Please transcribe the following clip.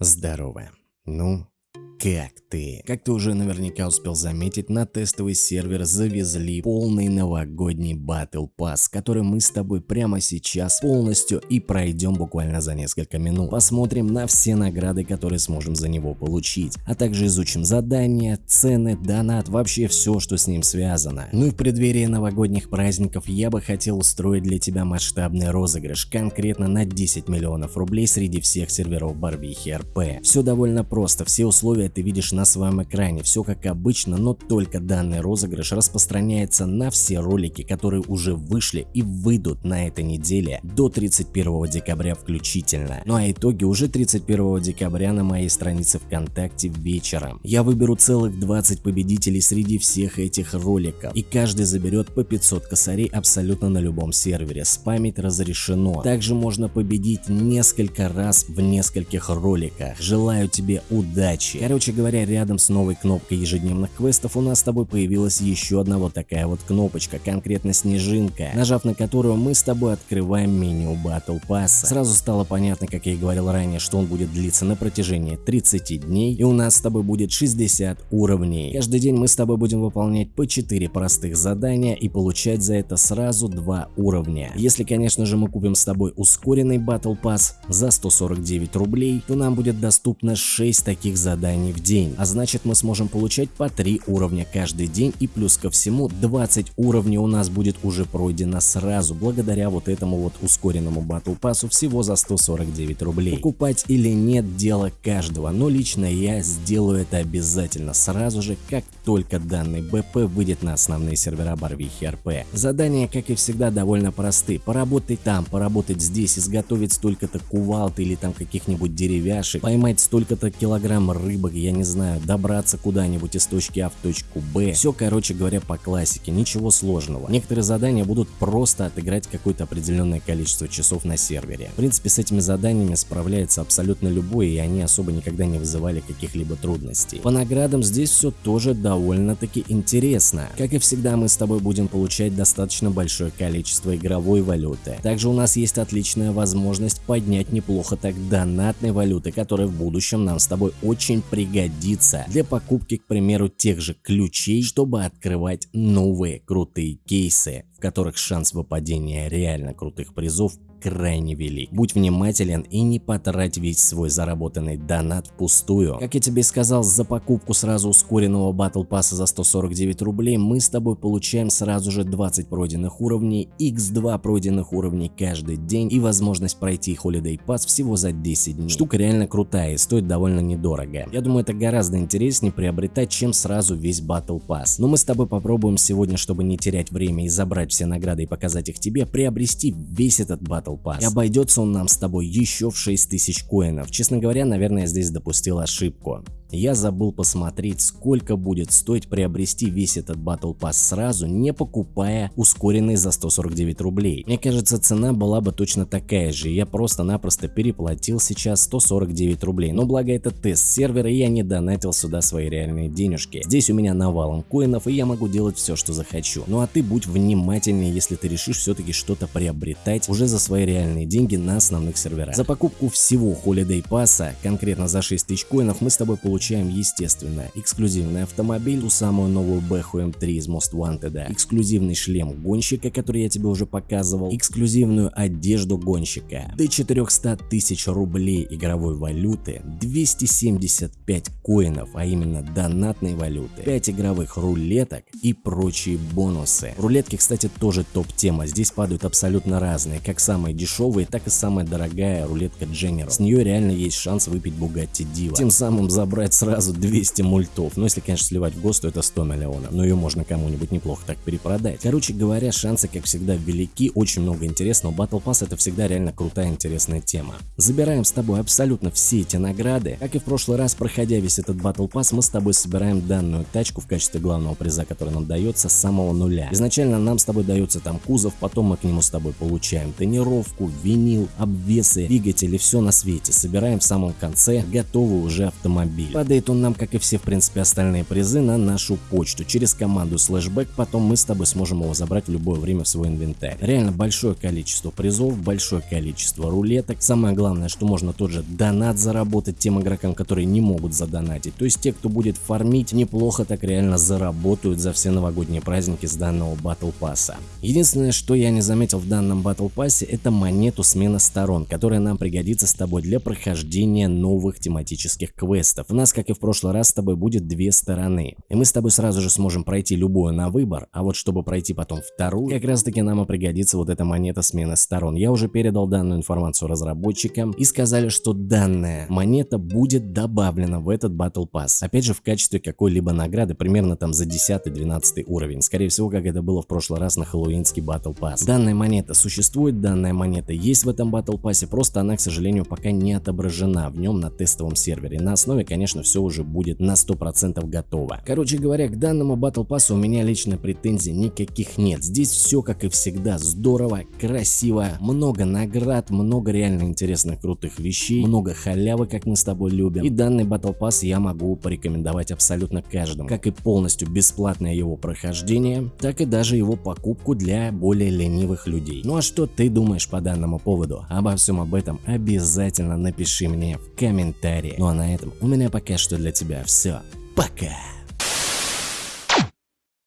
Здорово. Ну, как ты? Как ты уже наверняка успел заметить, на тестовый сервер завезли полный новогодний Battle Pass, который мы с тобой прямо сейчас полностью и пройдем буквально за несколько минут. Посмотрим на все награды, которые сможем за него получить, а также изучим задания, цены, донат, вообще все, что с ним связано. Ну и в преддверии новогодних праздников я бы хотел устроить для тебя масштабный розыгрыш, конкретно на 10 миллионов рублей среди всех серверов Барвихи РП. Все довольно просто, все условия ты видишь на своем экране. Все как обычно, но только данный розыгрыш распространяется на все ролики, которые уже вышли и выйдут на этой неделе до 31 декабря включительно. Ну а итоги уже 31 декабря на моей странице ВКонтакте вечером. Я выберу целых 20 победителей среди всех этих роликов, и каждый заберет по 500 косарей абсолютно на любом сервере. Спамить разрешено. Также можно победить несколько раз в нескольких роликах. Желаю тебе удачи. Короче, Короче говоря, рядом с новой кнопкой ежедневных квестов у нас с тобой появилась еще одна вот такая вот кнопочка, конкретно снежинка, нажав на которую мы с тобой открываем меню Battle Pass. Сразу стало понятно, как я и говорил ранее, что он будет длиться на протяжении 30 дней и у нас с тобой будет 60 уровней. Каждый день мы с тобой будем выполнять по 4 простых задания и получать за это сразу 2 уровня. Если конечно же мы купим с тобой ускоренный Battle Pass за 149 рублей, то нам будет доступно 6 таких заданий уровней в день, а значит мы сможем получать по 3 уровня каждый день и плюс ко всему 20 уровней у нас будет уже пройдено сразу благодаря вот этому вот ускоренному батл пассу всего за 149 рублей. Покупать или нет дело каждого, но лично я сделаю это обязательно сразу же, как только данный БП выйдет на основные сервера Барвихи РП. Задания, как и всегда, довольно просты. Поработать там, поработать здесь, изготовить столько-то кувалд или там каких-нибудь деревяшек, поймать столько-то килограмм рыбок, я не знаю, добраться куда-нибудь из точки А в точку Б. Все, короче говоря, по классике, ничего сложного. Некоторые задания будут просто отыграть какое-то определенное количество часов на сервере. В принципе, с этими заданиями справляется абсолютно любой, и они особо никогда не вызывали каких-либо трудностей. По наградам здесь все тоже довольно-таки интересно. Как и всегда, мы с тобой будем получать достаточно большое количество игровой валюты. Также у нас есть отличная возможность поднять неплохо так донатной валюты, которая в будущем нам с тобой очень пригодится пригодится для покупки, к примеру, тех же ключей, чтобы открывать новые крутые кейсы, в которых шанс выпадения реально крутых призов крайне велик. Будь внимателен и не потрать весь свой заработанный донат впустую. Как я тебе сказал, за покупку сразу ускоренного батл пасса за 149 рублей мы с тобой получаем сразу же 20 пройденных уровней, x2 пройденных уровней каждый день и возможность пройти Holiday Pass всего за 10 дней. Штука реально крутая и стоит довольно недорого. Я думаю это гораздо интереснее приобретать, чем сразу весь Battle Pass. Но мы с тобой попробуем сегодня, чтобы не терять время и забрать все награды и показать их тебе, приобрести весь этот Battle Battle Pass. И обойдется он нам с тобой еще в 6000 коинов. Честно говоря, наверное, я здесь допустил ошибку. Я забыл посмотреть, сколько будет стоить приобрести весь этот Battle Pass сразу, не покупая ускоренный за 149 рублей. Мне кажется, цена была бы точно такая же, я просто-напросто переплатил сейчас 149 рублей. Но благо это тест сервера, я не донатил сюда свои реальные денежки. Здесь у меня навалом коинов, и я могу делать все, что захочу. Ну а ты будь внимательнее, если ты решишь все-таки что-то приобретать уже за свои реальные деньги на основных серверах. За покупку всего Holiday Pass, конкретно за 6000 коинов, мы с тобой получим получаем, естественно, эксклюзивный автомобиль, ту самую новую Бэху М3 из Most Wanted, эксклюзивный шлем гонщика, который я тебе уже показывал, эксклюзивную одежду гонщика, до 400 тысяч рублей игровой валюты, 275 коинов, а именно донатной валюты, 5 игровых рулеток и прочие бонусы. Рулетки, кстати, тоже топ-тема, здесь падают абсолютно разные, как самые дешевые, так и самая дорогая рулетка General. С нее реально есть шанс выпить Bugatti Diva, тем самым забрать собрать сразу 200 мультов. Ну, если, конечно, сливать в ГОСТ, то это 100 миллионов. Но ее можно кому-нибудь неплохо так перепродать. Короче говоря, шансы, как всегда, велики. Очень много интересного. Battle Pass это всегда реально крутая, интересная тема. Забираем с тобой абсолютно все эти награды. Как и в прошлый раз, проходя весь этот Battle Pass, мы с тобой собираем данную тачку в качестве главного приза, который нам дается с самого нуля. Изначально нам с тобой дается там кузов, потом мы к нему с тобой получаем тонировку, винил, обвесы, двигатели, все на свете. Собираем в самом конце готовый уже автомобиль. Падает он нам, как и все в принципе остальные призы, на нашу почту. Через команду слэшбэк потом мы с тобой сможем его забрать в любое время в свой инвентарь. Реально большое количество призов, большое количество рулеток. Самое главное, что можно тот же донат заработать тем игрокам, которые не могут задонатить. То есть те, кто будет фармить, неплохо так реально заработают за все новогодние праздники с данного батл пасса. Единственное, что я не заметил в данном батл пассе, это монету смена сторон, которая нам пригодится с тобой для прохождения новых тематических квестов. У нас, как и в прошлый раз, с тобой будет две стороны. И мы с тобой сразу же сможем пройти любую на выбор, а вот чтобы пройти потом вторую, как раз таки нам и пригодится вот эта монета смены сторон. Я уже передал данную информацию разработчикам и сказали, что данная монета будет добавлена в этот Battle Pass. Опять же в качестве какой-либо награды, примерно там за 10-12 уровень. Скорее всего, как это было в прошлый раз на хэллоуинский Battle Pass. Данная монета существует, данная монета есть в этом Battle Pass, просто она, к сожалению, пока не отображена в нем на тестовом сервере. На основе, конечно, все уже будет на 100% готово. Короче говоря, к данному Battle Pass у меня лично претензий никаких нет. Здесь все, как и всегда, здорово, красиво, много наград, много реально интересных крутых вещей, много халявы, как мы с тобой любим. И данный Battle Pass я могу порекомендовать абсолютно каждому, как и полностью бесплатное его прохождение, так и даже его покупку для более ленивых людей. Ну а что ты думаешь по данному поводу? Обо всем об этом обязательно напиши мне в комментарии. Ну а на этом у меня пока что для тебя все. Пока!